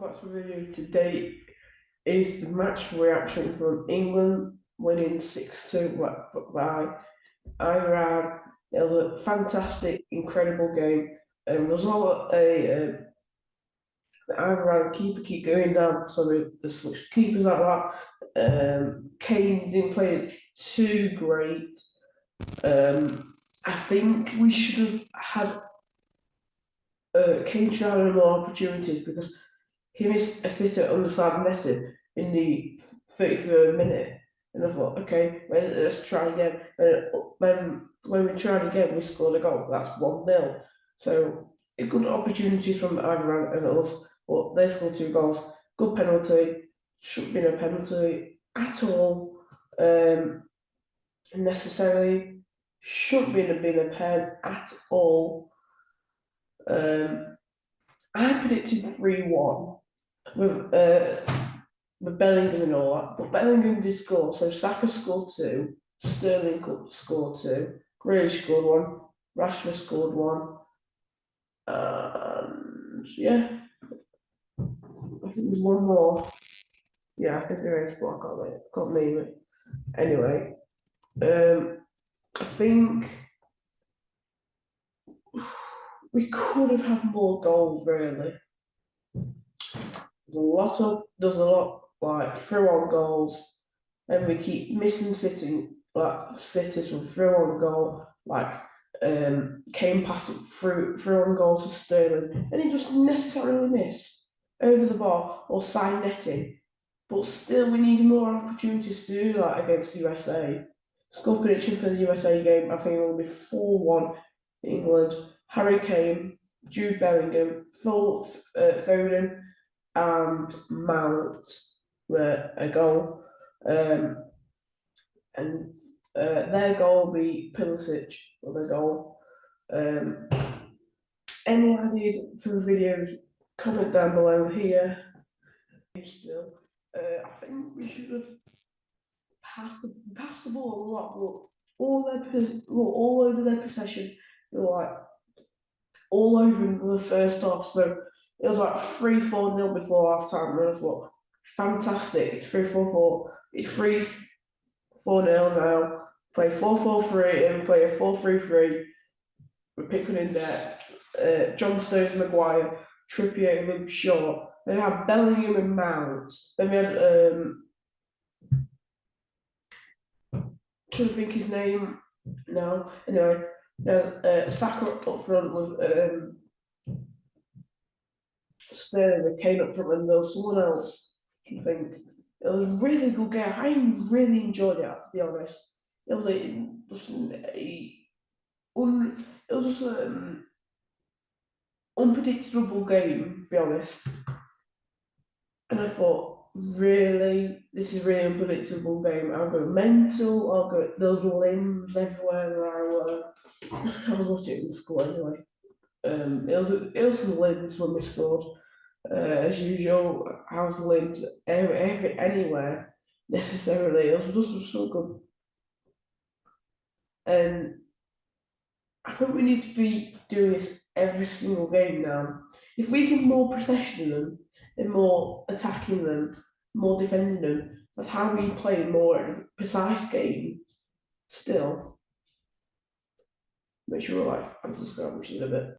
come back to today is the match reaction from England winning 6 2 by Iran. It was a fantastic, incredible game. There was all a, Iran keeper keep going down, so the, the switch keepers like that. Um, Kane didn't play too great. Um, I think we should have had uh, Kane should have had more opportunities because he missed a sitter underside netted in the 33rd minute. And I thought, okay, let's try again. And then when we tried again, we scored a goal. That's 1 0. So, a good opportunity from Iran and us, but they scored two goals. Good penalty. Shouldn't be a penalty at all. Um, necessarily. Shouldn't be been a pen at all. Um, I predicted 3 1 with uh, with Bellingham and all that, but Bellingham did score, so Saka scored two, Sterling scored two, Grealish scored one, Rashford scored one, and yeah, I think there's one more. Yeah, I think there is, but I can't, I can't name it. Anyway, um, I think we could have had more goals, really. A lot of, there's a lot like through on goals, and we keep missing sitting like sitters from through on goal, like um came past through through on goal to Sterling, and he just necessarily missed over the bar or side netting. But still, we need more opportunities to do that against USA. Score prediction for the USA game, I think it will be 4 1 England. Harry Kane, Jude Bellingham, Phil uh, Foden, and Mount were a goal. Um, and uh, their goal be Pulisic with a goal. Um, any ideas for the videos, comment down below here. Still, uh, I think we should have passed the, passed the ball a lot, but all their all over their possession, they were like all over the first half. So it was like 3 4 nil before half time. And thought, fantastic. It's 3 4 4. It's 3 4 nil now. Play 4 4 3 and play a 4 3 3 with Pickford in there. Uh, John Stones, Maguire, Trippier, Luke Shaw. Then we had Bellingham and Mount. Then we had, um, trying to think his name now. Anyway, then uh, Saka up front with um, Sterling Kane up front and there was someone else. I think it was a really good game. I really enjoyed it. To be honest, it was a just a un, it was just an um, unpredictable game. To be honest, and I thought, really, this is really unpredictable game. I'll go mental. I'll go. Those limbs everywhere where I were. I was watching in school anyway. Um, it was it was limbs when we scored uh, as usual, house limbs every, every, anywhere necessarily. Was just so good. And I think we need to be doing this every single game now. If we can more possession them and more attacking them, more defending them, that's how we play more precise game. Still, make sure you like and subscribe, which is a bit.